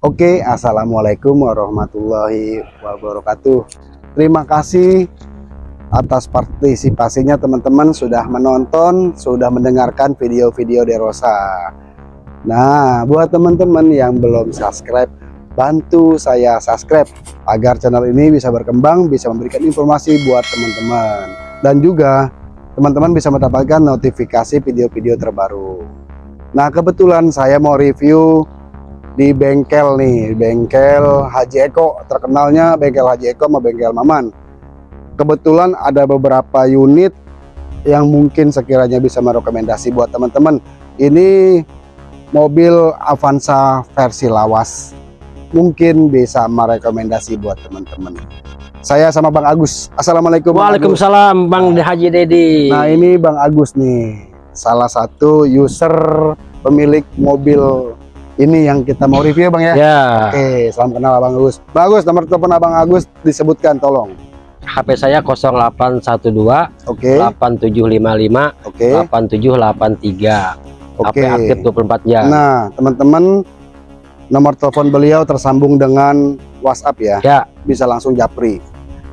Oke, Assalamualaikum warahmatullahi wabarakatuh. Terima kasih atas partisipasinya teman-teman sudah menonton, sudah mendengarkan video-video Derosa. Nah, buat teman-teman yang belum subscribe, bantu saya subscribe agar channel ini bisa berkembang, bisa memberikan informasi buat teman-teman. Dan juga teman-teman bisa mendapatkan notifikasi video-video terbaru. Nah, kebetulan saya mau review di bengkel nih, bengkel Haji Eko. Terkenalnya bengkel Haji Eko sama bengkel Maman. Kebetulan ada beberapa unit yang mungkin sekiranya bisa merekomendasi buat teman-teman. Ini mobil Avanza versi lawas. Mungkin bisa merekomendasi buat teman-teman. Saya sama Bang Agus. Assalamualaikum. Bang Waalaikumsalam Agus. Bang Haji Dedi. Nah ini Bang Agus nih, salah satu user pemilik mobil ini yang kita mau review Bang ya. Ya. Oke, salam kenal Abang Agus. Bang Agus, nomor telepon Abang Agus disebutkan tolong. HP saya 0812 Oke. 8755 Oke. 8783. HP Oke. aktif 24 jam. Nah, teman-teman nomor telepon beliau tersambung dengan WhatsApp ya. Ya. Bisa langsung japri.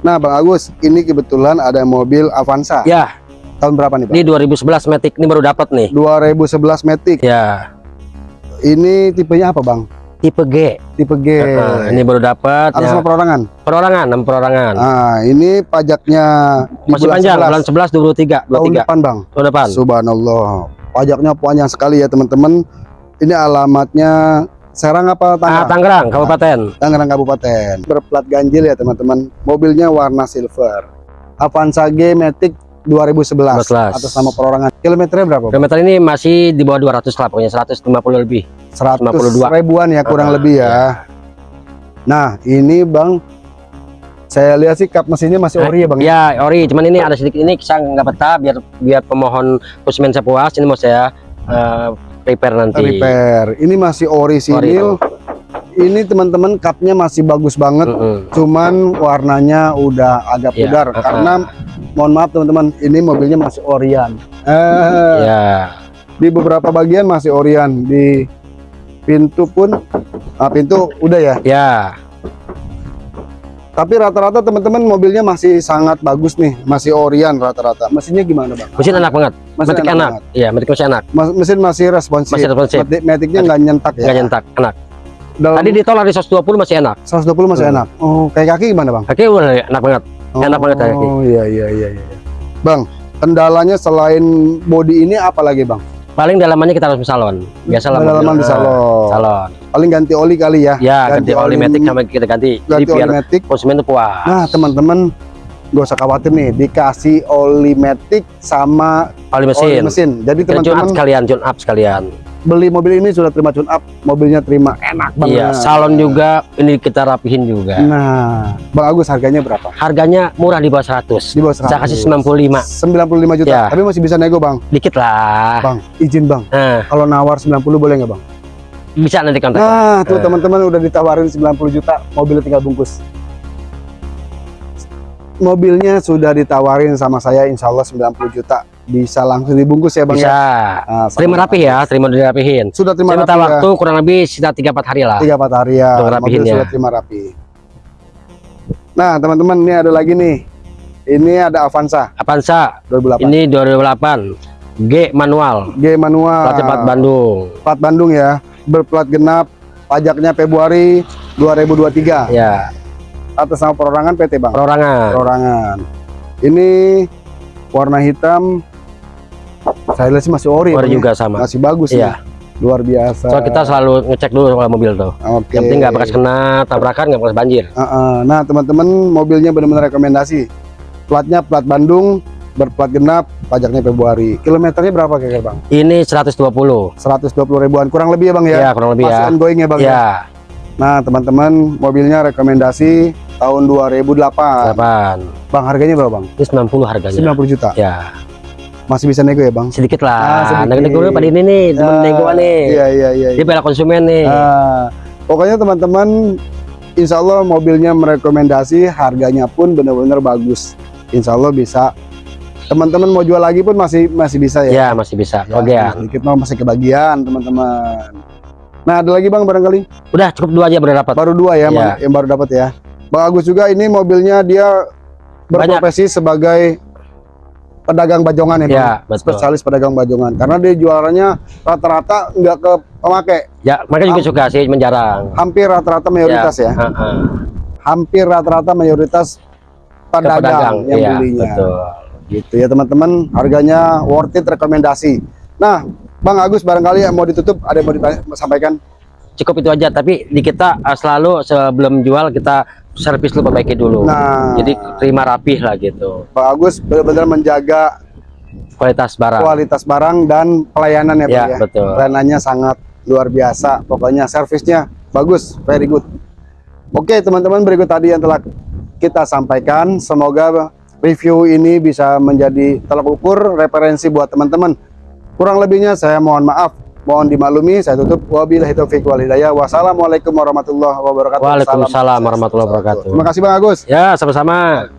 Nah, Bang Agus, ini kebetulan ada mobil Avanza. Ya, Tahun berapa nih, Bang? ini 2011 Matic ini baru dapat nih. 2011 Matic. Ya, Ini tipenya apa, Bang? tipe G. Tipe G. Nah, ini baru dapat. Atas Ya. perorangan. Perorangan, 6 perorangan. Nah, ini pajaknya Masih panjang, 11. bulan 11 23, tahun 23 depan, Bang. tahun depan. Subhanallah. Pajaknya panjang sekali ya, teman-teman. Ini alamatnya Serang apa Ah, Tangerang? Tangerang, Kabupaten. Tangerang Kabupaten. Berplat ganjil ya, teman-teman. Mobilnya warna silver. Avanza G Matic 2011 11. atas nama perorangan. Kilometernya berapa? Kilometer ini masih di bawah 200 lah, pokoknya 150 lebih. 100 52. ribuan ya, kurang Ah, lebih ya. Nah, ini Bang saya lihat sih kap mesinnya masih ori ya, Bang. Ya, ori. Cuman ini ada sedikit ini saya nggak betah biar biar pemohon konsumen saya puas. Ini mau saya eh, repair nanti. Repair. Ini masih orisinil. Ini teman-teman kapnya masih bagus banget. Mm-mm. cuman warnanya udah agak Ya, pudar uh-uh. karena mohon maaf teman-teman ini mobilnya masih Orion eh, Ya, di beberapa bagian masih Orion di pintu pun ah, pintu udah ya ya, tapi rata-rata teman-teman mobilnya masih sangat bagus nih masih Orion rata-rata mesinnya gimana bang mesin enak banget. Mesin Metik enak enak. Iya, metik masih enak. Mas- mesin masih responsif Masih responsif. Matic- Maticnya nggak nyentak ya Nggak nyentak, enak. dalam Tadi ditolak di 120 masih enak. 120 masih Hmm. enak oh kayak kaki gimana bang Kaki udah enak banget. Enak banget kayak oh iya iya iya iya bang kendalanya selain body ini apa lagi bang Paling dalamannya kita harus salon. Biasa lah. Dalaman di salon. Salon. paling ganti oli kali ya Ya, Ganti ganti, oli metik sama kita ganti. Ganti oli matic konsumen tuh puas. nah teman-teman gak usah khawatir nih dikasih oli matic sama oli oli mesin. mesin jadi teman-teman sekalian, tune up sekalian. Beli mobil ini sudah terima tune up mobilnya terima enak banget Iya, salon juga ini kita rapihin juga. nah Bang Agus harganya berapa Harganya murah di bawah 100. di bawah 100 Saya kasih 95. 95 juta Ya. tapi masih bisa nego Bang Dikit lah. Bang izin Bang Nah, kalau nawar 90 boleh nggak Bang bisa nanti kontak. Nah, tuh Eh. teman-teman udah ditawarin 90 juta, mobilnya tinggal bungkus. Mobilnya sudah ditawarin sama saya insya Allah 90 juta. Bisa langsung dibungkus ya Bang bisa. ya? Nah, Terima rapi ya, terima dirapihin. Sudah terima rapi waktu kurang lebih sekitar 3 4 hari lah. ya? 3 4 hari ya. Mobil sudah terima rapi. Nah, teman-teman ini ada lagi nih. Ini ada Avanza Avanza 2008. ini 2008 G manual G manual. plat cepat Bandung. Plat Bandung ya. Berplat genap. Pajaknya Februari 2023. Ya, Atas nama perorangan PT Bang. perorangan. perorangan. Ini warna hitam. Saya lihat sih masih ori, Ori ya. juga sama. masih bagus Iya. nih. Luar biasa. So kita selalu ngecek dulu kalau mobil tuh. Oke. Yang penting nggak bekas kena tabrakan, nggak bekas banjir. Uh-uh. Nah, teman-teman, mobilnya benar-benar rekomendasi. Platnya plat Bandung, berplat genap, pajaknya Februari. Kilometernya berapa kira-kira, Bang? Ini 120. 120 ribuan, kurang lebih ya, Bang ya? Ya, kurang lebih Masih ya. ongoing ya, Bang ya? Ya, Nah, teman-teman, mobilnya rekomendasi tahun 2008. 8. Bang, harganya berapa, Bang? Ini 90 harganya. 90 juta. Ya, Masih bisa nego ya, Bang? sedikit Ah, lah. sedikit. Nego-nego dulu pada ini nih, Ah, nego nih. Iya, iya, iya. Dia bela konsumen nih. Ah, pokoknya teman-teman, insya Allah mobilnya merekomendasi, harganya pun benar-benar bagus. Insya Allah bisa. Teman-teman mau jual lagi pun masih masih bisa ya. ya, masih bisa. Ya, Oke ya. Sedikit mau masih kebagian teman-teman. Nah, ada lagi Bang barangkali? Udah cukup dua aja udah dapat. Baru dua ya, Iya. Bang, yang baru dapat ya. Bang Agus juga ini mobilnya dia berprofesi sebagai pedagang bajongan ya, Bang. Ya, betul. Spesialis pedagang bajongan. Karena dia jualannya rata-rata nggak ke pemakai, Ya, mereka juga suka sih menjarang. hampir rata-rata mayoritas ya. Heeh. Hampir rata-rata mayoritas Ke pedagang, yang iya, belinya. Betul. Gitu ya teman-teman, harganya worth it rekomendasi. Nah, Bang Agus barangkali yang mau ditutup ada yang mau disampaikan? Cukup itu aja, tapi di kita uh, selalu sebelum jual kita servis dulu perbaiki dulu. Nah, Jadi terima rapih lah gitu. Bang Agus benar-benar menjaga Kualitas barang. kualitas barang dan pelayanan ya, Pak Ya, ya. betul. Pelayanannya sangat luar biasa. Pokoknya servisnya bagus, very good. Oke, teman-teman, berikut tadi yang telah kita sampaikan. Semoga review ini bisa menjadi tolak ukur referensi buat teman-teman. Kurang lebihnya saya mohon maaf, mohon dimaklumi. Saya tutup wabillahi taufiq wal hidayah. Wassalamualaikum warahmatullahi wabarakatuh. Waalaikumsalam warahmatullahi wabarakatuh. Terima kasih Bang Agus. Ya, sama-sama.